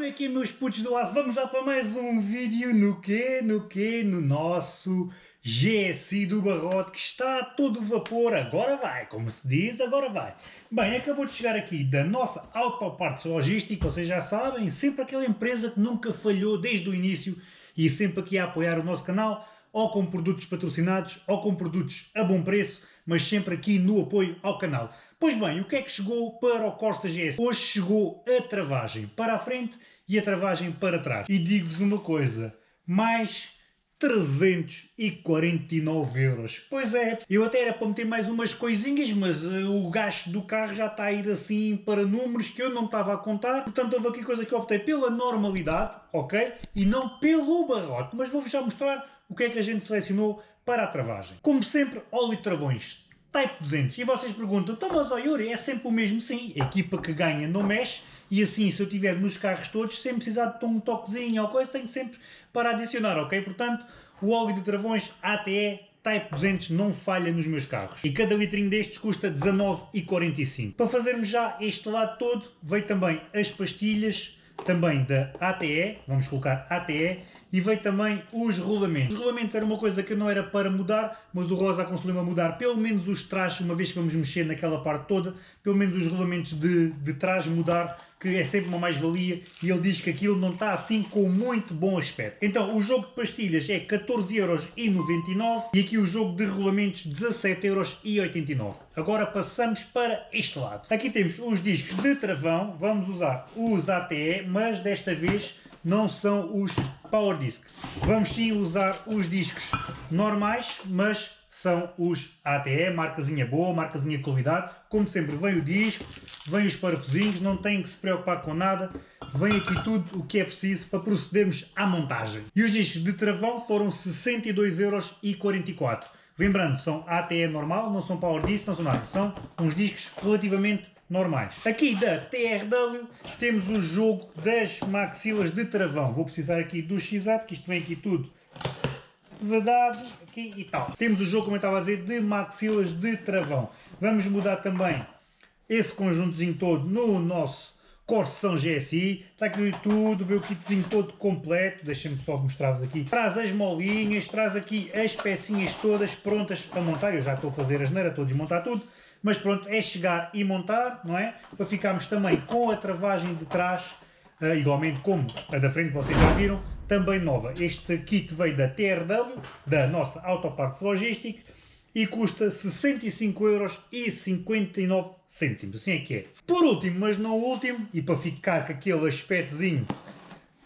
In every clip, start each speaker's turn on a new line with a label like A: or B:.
A: como é que é meus putos do aço? Vamos lá para mais um vídeo no quê? No quê? No nosso GSI do Barrote que está todo vapor, agora vai, como se diz, agora vai. Bem, acabou de chegar aqui da nossa Autopartes Logística, vocês já sabem, sempre aquela empresa que nunca falhou desde o início e sempre aqui a apoiar o nosso canal, ou com produtos patrocinados, ou com produtos a bom preço, mas sempre aqui no apoio ao canal. Pois bem, o que é que chegou para o Corsa GS? Hoje chegou a travagem para a frente e a travagem para trás. E digo-vos uma coisa, mais 349 euros. Pois é, eu até era para meter mais umas coisinhas, mas uh, o gasto do carro já está a ir assim para números que eu não estava a contar. Portanto, houve aqui coisa que eu optei pela normalidade, ok? E não pelo barrote. Mas vou-vos já mostrar o que é que a gente selecionou para a travagem. Como sempre, óleo travões Type 200. E vocês perguntam, então mas Yuri, é sempre o mesmo? Sim, a equipa que ganha não mexe e assim, se eu tiver nos carros todos, sem precisar de um toquezinho ou coisa, tenho sempre para adicionar, ok? Portanto, o óleo de travões ATE Type 200 não falha nos meus carros. E cada litrinho destes custa 19,45. Para fazermos já este lado todo, veio também as pastilhas, também da ATE, vamos colocar ATE, e veio também os rolamentos. Os rolamentos era uma coisa que não era para mudar, mas o Rosa aconselhou-me a mudar pelo menos os trajes, uma vez que vamos mexer naquela parte toda, pelo menos os rolamentos de, de trás mudar, que é sempre uma mais-valia, e ele diz que aquilo não está assim com muito bom aspecto. Então, o jogo de pastilhas é 14,99€ e aqui o jogo de rolamentos 17,89€. Agora passamos para este lado. Aqui temos os discos de travão, vamos usar os ATE, mas desta vez não são os Power Disc. Vamos sim usar os discos normais, mas são os ATE, marcazinha boa, marcazinha de qualidade. Como sempre, vem o disco, vem os parafusinhos, não tem que se preocupar com nada. Vem aqui tudo o que é preciso para procedermos à montagem. E os discos de travão foram 62,44€. Lembrando, são ATE normal, não são Power Disc, não são nada. São uns discos relativamente normais. Aqui da TRW temos o jogo das maxilas de travão. Vou precisar aqui do x que isto vem aqui tudo vedado, aqui e tal. Temos o jogo, como eu estava a dizer, de maxilas de travão. Vamos mudar também esse conjuntozinho todo no nosso Corsão GSI, está aqui tudo, vê o kitzinho todo completo, deixem-me só mostrar-vos aqui. Traz as molinhas, traz aqui as pecinhas todas prontas a montar, eu já estou a fazer a geneira, estou a desmontar tudo, mas pronto, é chegar e montar, não é? Para ficarmos também com a travagem de trás, uh, igualmente como a da frente, vocês já viram, também nova. Este kit veio da TRW, da nossa Autoparts Logistic, e custa 65,59€. Assim é que é. Por último, mas não último, e para ficar com aquele aspectozinho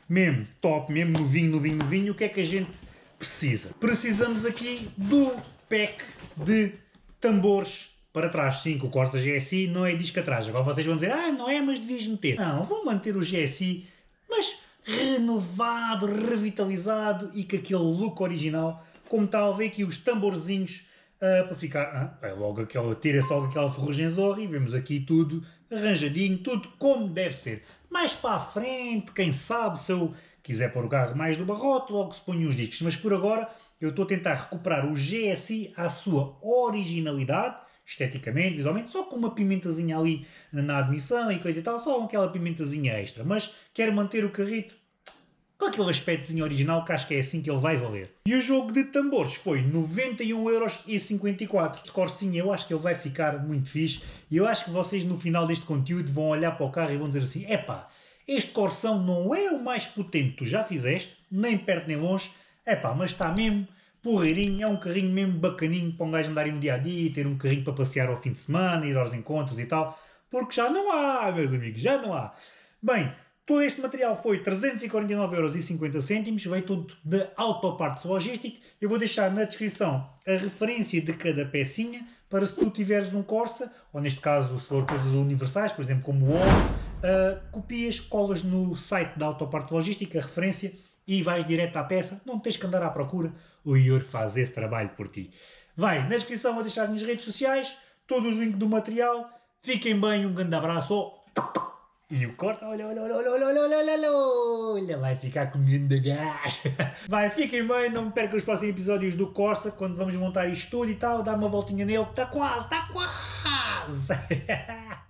A: mesmo top, mesmo novinho, novinho, novinho, o que é que a gente precisa? Precisamos aqui do pack de tambores para trás, sim, que o Corsa GSI não é disco atrás. Agora vocês vão dizer, ah, não é, mas devias meter. Não, vou manter o GSI, mas renovado, revitalizado e com aquele look original, como tal, vê aqui os tamborzinhos uh, para ficar, uh, é logo aquela, tira logo aquela ferrugem zorra e vemos aqui tudo arranjadinho, tudo como deve ser. Mais para a frente, quem sabe, se eu quiser pôr o carro mais do barrote, logo se põe os discos, mas por agora eu estou a tentar recuperar o GSI à sua originalidade, esteticamente, visualmente, só com uma pimentazinha ali na admissão e coisa e tal, só aquela pimentazinha extra, mas quero manter o carrito com aquele aspectozinho original que acho que é assim que ele vai valer. E o jogo de tambores foi 91,54€. De Corsinha eu acho que ele vai ficar muito fixe e eu acho que vocês no final deste conteúdo vão olhar para o carro e vão dizer assim, epá, este Corsão não é o mais potente que tu já fizeste, nem perto nem longe, epá, mas está mesmo porreirinho, é um carrinho mesmo bacaninho para um gajo andar no dia a dia, ter um carrinho para passear ao fim de semana, ir aos encontros e tal, porque já não há, meus amigos, já não há. Bem, todo este material foi 349,50€, veio tudo da Autoparts Logistic. Eu vou deixar na descrição a referência de cada pecinha, para se tu tiveres um Corsa, ou neste caso se for coisas universais, por exemplo como o óleo, uh, copias, colas no site da Autoparts Logistic a referência e vais direto à peça, não tens que andar à procura, o Yuri faz esse trabalho por ti. Vai, na descrição vou deixar nas redes sociais, todos os links do material, fiquem bem, um grande abraço, e o corta, olha, olha, olha, olha, olha, olha, olha, olha, vai ficar com de gás. Vai, fiquem bem, não percam os próximos episódios do Corsa, quando vamos montar isto tudo e tal, dar uma voltinha nele, está quase, está quase.